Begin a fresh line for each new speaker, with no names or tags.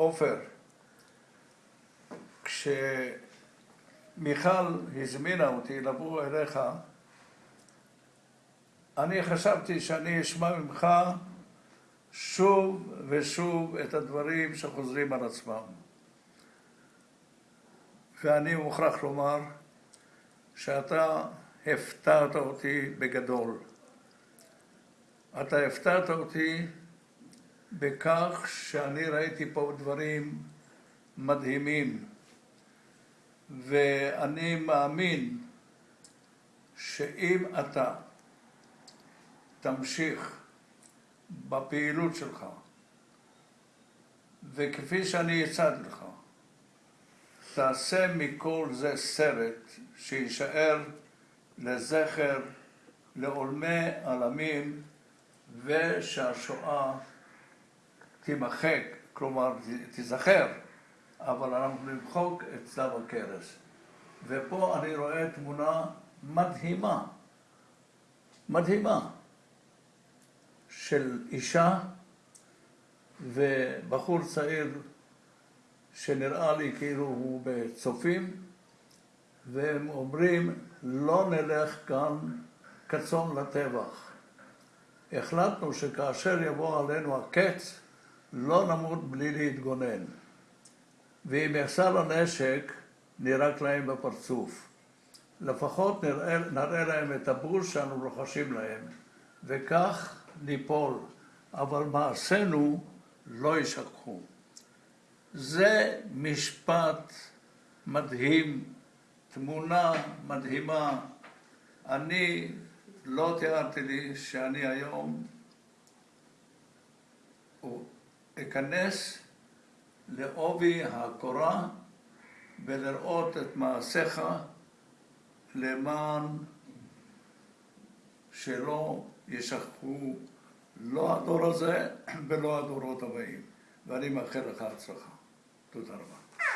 עופר, כשמיכל הזמינה אותי לבוא אליך, אני חשבתי שאני אשמע ממך שוב ושוב את הדברים שחוזרים על עצמם. ואני מוכרח לומר שאתה הפתעת אותי בגדול. אתה הפתעת אותי בכך שאני ראיתי פה דברים מדהימים, ואני מאמין שאם אתה תמשיך בפעילות שלך, וכפי שאני הצעתי לך, תעשה מכל זה סרט שיישאר לזכר לעולמי עלמים ושהשואה תימחק, כלומר תיזכר, אבל אנחנו נמחוק את צלב הקרס. ופה אני רואה תמונה מדהימה, מדהימה, של אישה ובחור צעיר שנראה לי כאילו הוא בצופים, והם אומרים, לא נלך כאן כצאן לטבח. החלטנו שכאשר יבוא עלינו הקץ, לא נמות בלי להתגונן. ואם יחסר הנשק, נירק להם בפרצוף. לפחות נראה, נראה להם את הבוז שאנו רוחשים להם, וכך ניפול. אבל מעשינו לא יישכחו. זה משפט מדהים, תמונה מדהימה. אני לא תיארתי לי שאני היום אכנס לעובי הקורה ולראות את מעשיך למען שלא ישכחו לא הדור הזה ולא הדורות הבאים. ואני מאחל לך הצלחה. תודה רבה.